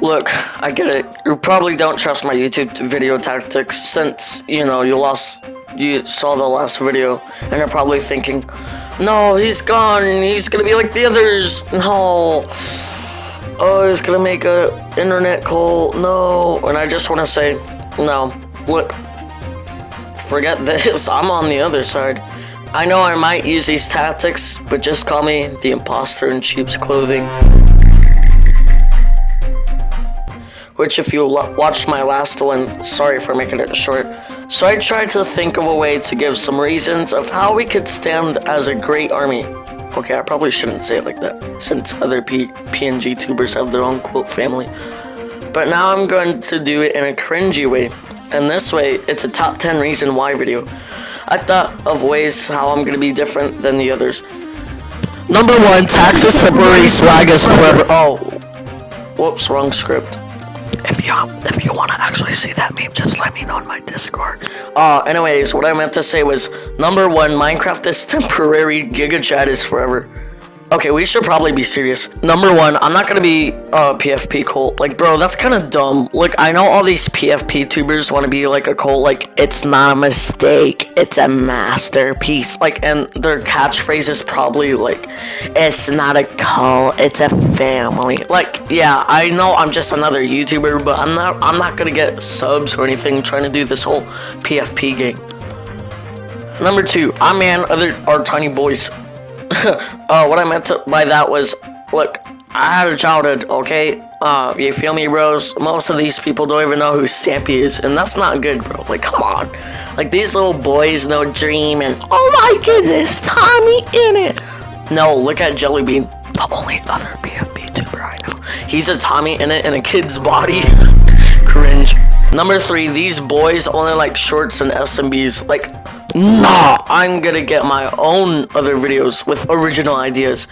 Look, I get it. You probably don't trust my YouTube video tactics since, you know, you lost, you saw the last video, and you're probably thinking, no, he's gone, he's gonna be like the others, no. Oh, he's gonna make a internet call, no. And I just wanna say, no, look, forget this, I'm on the other side. I know I might use these tactics, but just call me the imposter in sheep's clothing. Which if you watched my last one, sorry for making it short. So I tried to think of a way to give some reasons of how we could stand as a great army. Okay, I probably shouldn't say it like that, since other P PNG tubers have their own quote family. But now I'm going to do it in a cringy way, and this way, it's a top 10 reason why video. I thought of ways how I'm gonna be different than the others. Number one, taxes separate swag as whoever- Oh. Whoops, wrong script. If you if you want to actually see that meme, just let me know on my Discord. Uh, anyways, what I meant to say was number one, Minecraft is temporary, Giga Chad is forever. Okay, we should probably be serious. Number one, I'm not gonna be uh, PFP cult. Like, bro, that's kind of dumb. Like, I know all these PFP tubers want to be like a cult. Like, it's not a mistake. It's a masterpiece. Like, and their catchphrase is probably like, it's not a cult. It's a family. Like, yeah, I know I'm just another YouTuber, but I'm not. I'm not gonna get subs or anything trying to do this whole PFP game. Number two, I'm man other our tiny boys uh, what I meant to, by that was, look, I had a childhood, okay? Uh, you feel me, bros? Most of these people don't even know who Stampy is, and that's not good, bro. Like, come on. Like, these little boys know Dream, and oh my goodness, TommyInnit. No, look at Jellybean, the only other PFP tuber I know. He's a TommyInnit in a kid's body. Cringe. Number three, these boys only like shorts and SMPs. Like, Nah, I'm gonna get my own other videos with original ideas.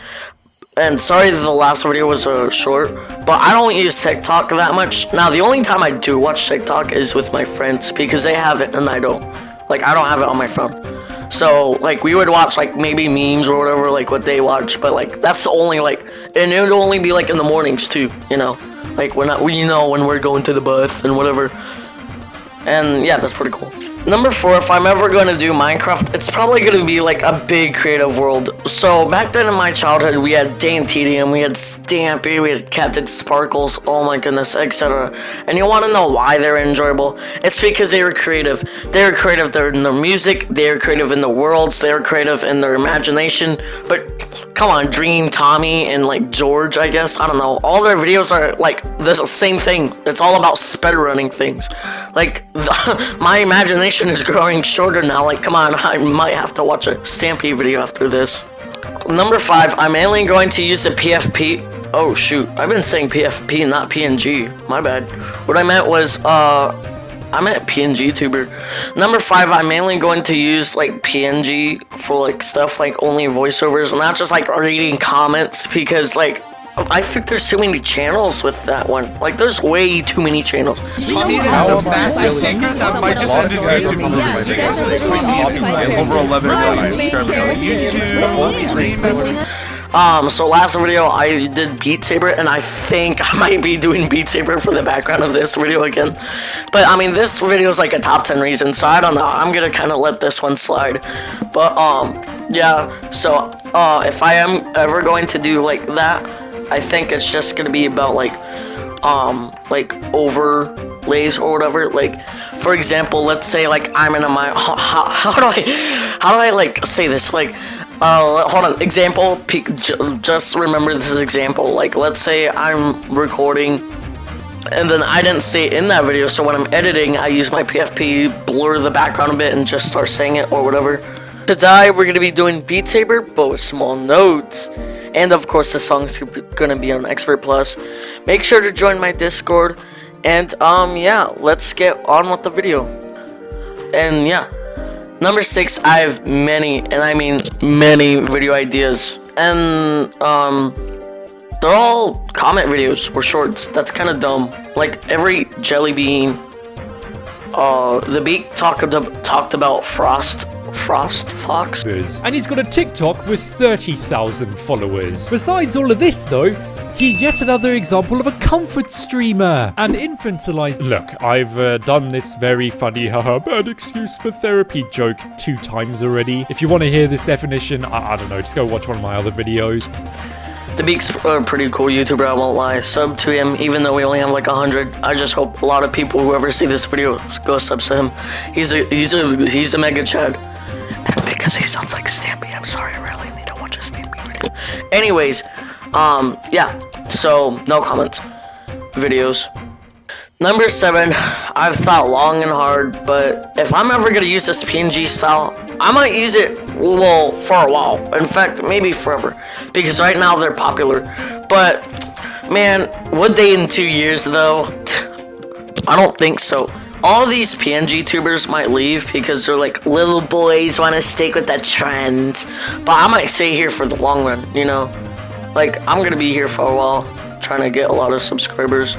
And sorry the last video was uh, short, but I don't use TikTok that much. Now, the only time I do watch TikTok is with my friends because they have it and I don't. Like, I don't have it on my phone. So, like, we would watch, like, maybe memes or whatever, like, what they watch. But, like, that's the only, like, and it would only be, like, in the mornings, too, you know? Like, we're not, we know when we're going to the bus and whatever. And, yeah, that's pretty cool. Number four, if I'm ever going to do Minecraft, it's probably going to be like a big creative world. So back then in my childhood, we had DanTDM, we had Stampy, we had Captain Sparkles, oh my goodness, etc. And you want to know why they're enjoyable? It's because they were creative. They were creative in their music, they were creative in the worlds, they were creative in their imagination. But come on, Dream, Tommy, and like George, I guess. I don't know. All their videos are like the same thing. It's all about speedrunning things. Like, the, my imagination is growing shorter now. Like, come on, I might have to watch a Stampy video after this. Number five, I'm mainly going to use the PFP. Oh shoot, I've been saying PFP, not PNG. My bad. What I meant was, uh, I'm a PNG tuber. Number five, I'm mainly going to use like PNG for like stuff like only voiceovers, not just like reading comments because like I think there's too many channels with that one. Like there's way too many channels. Tommy has a massive secret that might just end his YouTube. Over 11 million subscribers on YouTube. Um, so last video I did Beat Saber, and I think I might be doing Beat Saber for the background of this video again. But I mean, this video is like a top 10 reason, so I don't know. I'm gonna kind of let this one slide. But um, yeah. So uh, if I am ever going to do like that, I think it's just gonna be about like um like overlays or whatever. Like for example, let's say like I'm in a my how, how, how do I how do I like say this like uh, hold on. Example. Just remember this is example. Like, let's say I'm recording, and then I didn't say it in that video. So when I'm editing, I use my PFP, blur the background a bit, and just start saying it or whatever. Today we're gonna be doing Beat Saber, but with small notes. And of course, the song's gonna be on Expert Plus. Make sure to join my Discord. And um, yeah, let's get on with the video. And yeah. Number six, I have many, and I mean many video ideas. And, um, they're all comment videos or shorts. That's kind of dumb. Like, every Jelly Bean, uh, the Beak talked, talked about Frost Frost Fox. And he's got a TikTok with 30,000 followers. Besides all of this though, He's yet another example of a comfort streamer. An infantilized. Look, I've uh, done this very funny, haha, bad excuse for therapy joke two times already. If you want to hear this definition, I, I don't know, just go watch one of my other videos. The Beak's are a pretty cool YouTuber, I won't lie. Sub to him, even though we only have like 100. I just hope a lot of people who ever see this video go subs to him. He's a he's a he's a mega chad. Because he sounds like Stampy, I'm sorry, I really need to watch a Stampy video. Anyways, um, yeah. So no comments. Videos. Number seven, I've thought long and hard, but if I'm ever gonna use this PNG style, I might use it, well, for a while. In fact, maybe forever. Because right now they're popular. But, man, would they in two years, though? I don't think so. All these PNG tubers might leave because they're like, little boys want to stick with that trend. But I might stay here for the long run, you know? Like, I'm gonna be here for a while, trying to get a lot of subscribers.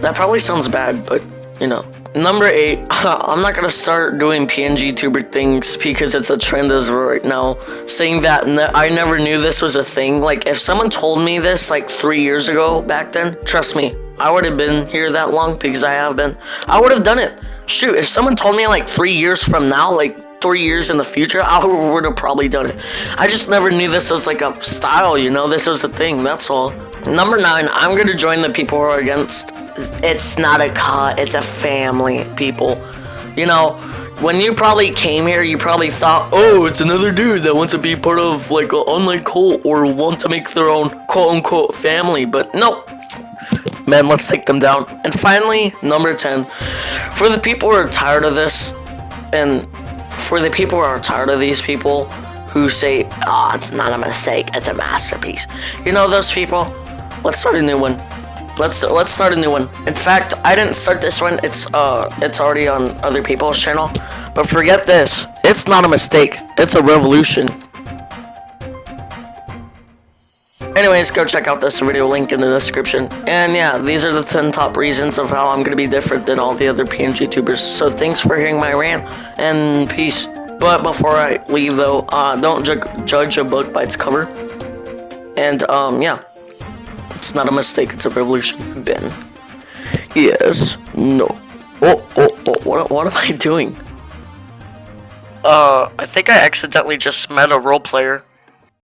That probably sounds bad, but you know. Number eight, I'm not gonna start doing PNG tuber things because it's a trend as right now. Saying that ne I never knew this was a thing. Like, if someone told me this like three years ago back then, trust me, I would have been here that long because I have been. I would have done it. Shoot, if someone told me like three years from now, like three years in the future, I would have probably done it. I just never knew this was like a style, you know? This was a thing, that's all. Number nine, I'm gonna join the people who are against it's not a cut, it's a family, people. You know, when you probably came here, you probably thought, oh, it's another dude that wants to be part of like an online cult or want to make their own quote unquote family, but no. Man, let's take them down. And finally, number 10. For the people who are tired of this, and for the people who are tired of these people who say, oh, it's not a mistake, it's a masterpiece. You know those people? Let's start a new one. Let's let's start a new one. In fact, I didn't start this one. It's uh it's already on other people's channel. But forget this. It's not a mistake. It's a revolution. Anyways, go check out this video link in the description. And yeah, these are the 10 top reasons of how I'm gonna be different than all the other PNG tubers. So thanks for hearing my rant, and peace. But before I leave though, uh, don't ju judge a book by its cover. And um, yeah. It's not a mistake, it's a revolution. Ben. Yes. No. Oh, oh, oh, what, what am I doing? Uh, I think I accidentally just met a role player.